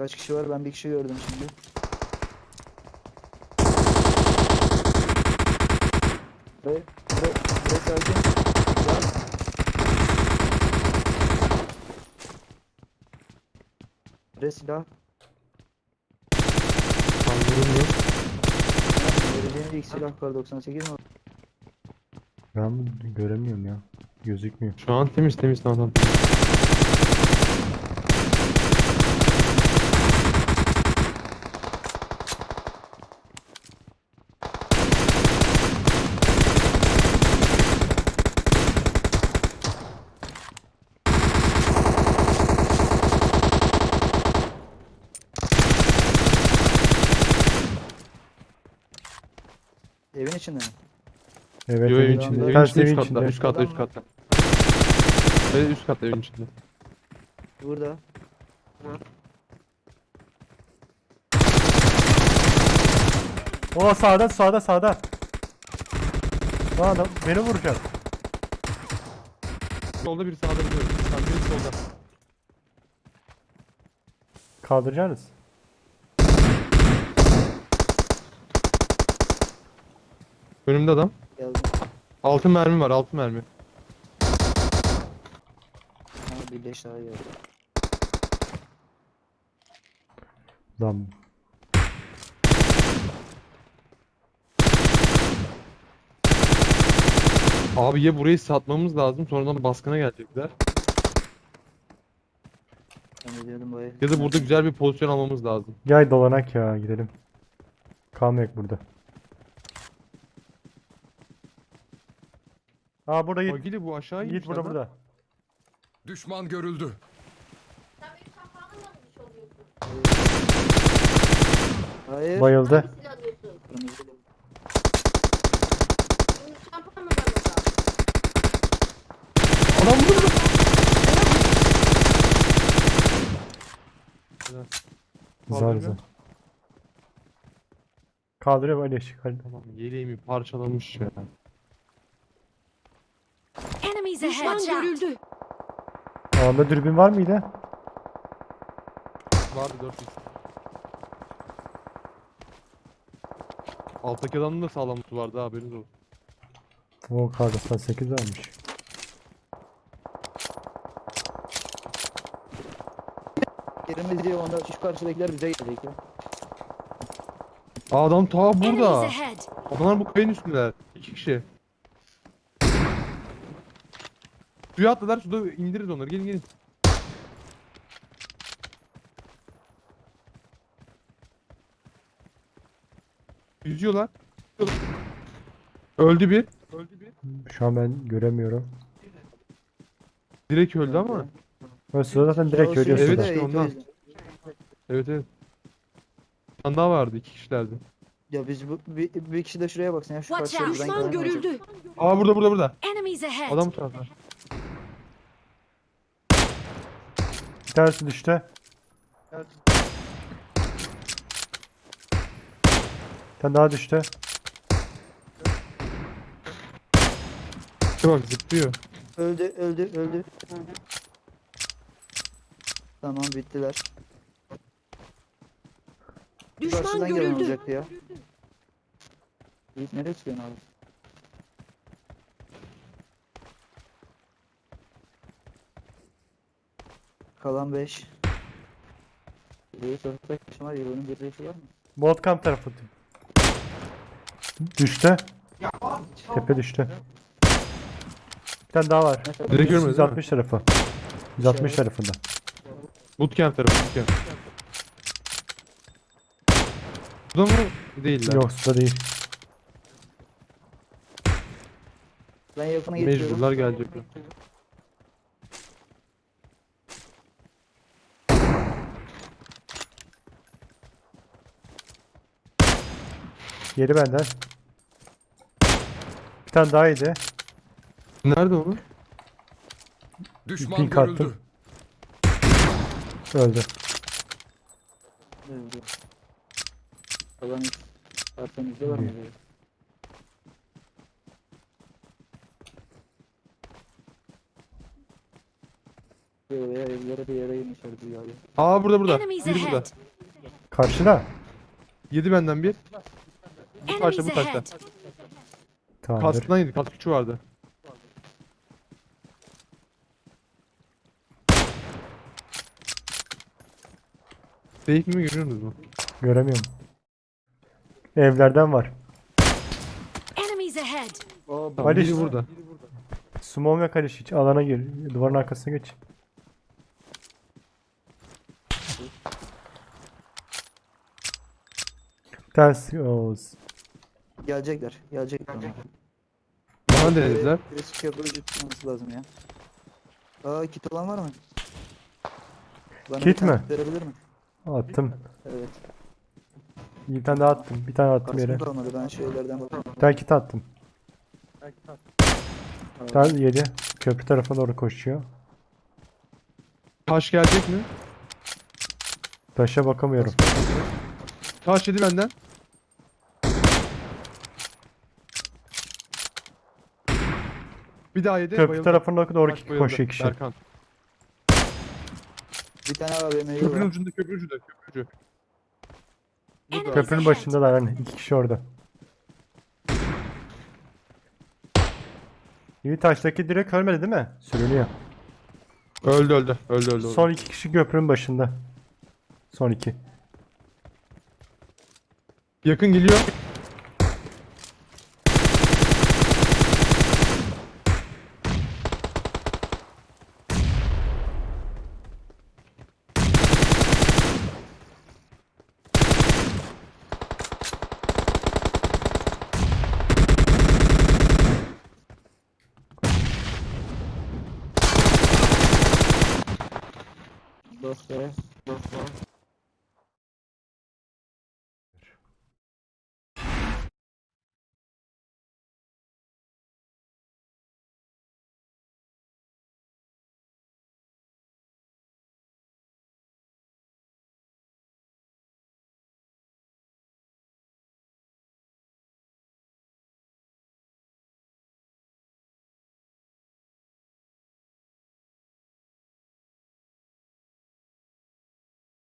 Kaç kişi var? Ben bir kişi gördüm şimdi. Buraya, buraya, buraya sakin. Buraya silah. Kaldırım yok. Vereceğim ilk silah var 98 mi? Ben göremiyorum ya. Gözükmüyor. Şu an temiz temiz tamam tamam. İçinde mi? Evet Yo, evin içinde. Evin Ters içinde evin üst katta. içinde. Üst katta üst katta. Evet üst katta evin içinde. Burada. O sağda sağda sağda. Bu adam beni vuracak. Solda biri sağda biliyorum. Sağda biri solda. Kaldıracaksınız. Önümde adam. Geldim. Altın mermi var altın mermi. Ha bir leş daha geldi. Lan Abi ya burayı satmamız lazım sonradan baskına gelecekler. Ben. Ya da burada güzel bir pozisyon almamız lazım. gel dolanak ya gidelim. Kalmayak burada. Aa burada Yiğit. Agili bu aşağı inmiş burada adam. burada. Düşman görüldü. Sen benim mı? Hayır. Bayıldı. Hangisini alıyorsun? Kırmızı. Benim şampuan mı var orada? Adam burada burada. Zar Kaldırıyor. zar. Kaldırıyor böyle ışık. Hadi. Tamam yeleğimi parçalamış ya. Enemies ahead. Düşman görüldü. Anda dürbün var mıydı? Vardı 4 Alttaki adamın da sağlam tutu vardı ha, haberiniz olsun. O kardeşten 8 varmış. Yerimiz diye onda şu karşıdakiler bize gelecek ya. Aa adam ta Enemies burada. ahead. Adamlar bu kayanın üstündeler. İki kişi. Suya atladılar suda indiririz onları gelin gelin. Yüzüyorlar. Öldü bir. Öldü bir. Şu an ben göremiyorum. Direkt öldü ama. Sırada zaten direkt O görüyorsun. Evet, işte ondan. Evet evet. Bir tane daha vardı iki kişilerdi. Ya biz bu, bir, bir kişi de şuraya baksın ya şu Watch karşıya out. buradan Düşman görüldü. Aa burada burada burada. Enemies ahead. Adam bu tarafta. Bir tanesi düştü. Bir tane daha düştü. Bak zıplıyor. Öldü öldü öldü. Tamam bittiler. Düşman Karşıdan gelen görüldü. olacaktı ya. Nereye çıkıyorsun abi? Kalan 5. Bir sokakta kim var? Yılının bir reisi var mı? Bootcamp tarafı. Düştü. Tepe düştü. Bir tane daha var. Değil mi? 160 tarafı. 160 İşaret. tarafında. Bootcamp tarafı bootcamp. Bu da mı? Değil lan. Yok suda değil. Ben yakına geçiyorum. Mecburlar gelecekler. Yeri benden. Bir tane daha yedi. Nerede onu? Düşman Pink attım. Öldü. Öldü. Kalan arkamızda var mı? evlere bir yere abi. Aa burada burada. Enemies Biri burada. ahead. Karşıda. Yedi benden bir. Bu taşta bu taşta. Tamamdır. Kaskından yedi. Kask küçüğü vardı. Safe mi görüyor musunuz mu? Göremiyorum. Evlerden var. Enemies ahead. Aa, Tamam, Ali biri işte. burada. Smoke ve karış hiç alana gir. Duvarın arkasına geç. Bir Gelecekler. Gelecekler. onlar. Bana denediler. Birisi köprücü tutması lazım ya. Aa kit olan var mı? Bana bir Kit tane mi? Verebilir mi? attım. Evet. Bir tane daha attım. Bir tane attım yere. Kaskım kalmadı. Ben şeylerden bakayım. Bir tane kit attım. Bir tane yedi. Köprü tarafa doğru koşuyor. Taş gelecek mi? Taşa bakamıyorum. Taş yedi benden. Bir daha yedi. Köprü bayıldı. tarafına doğru Taş bayıldı. koşuyor kişi. Berkan. Bir tane AVM'yi Köprünün var. ucunda köprü ucunda köprü ucu. Köprünün ahead. başındalar hani. iki kişi orada. İyi taştaki direkt ölmedi değil mi? Sürünüyor. Öldü öldü. Öldü öldü. öldü. Son iki kişi köprünün başında. Son iki. Yakın geliyor. Roster. Roster.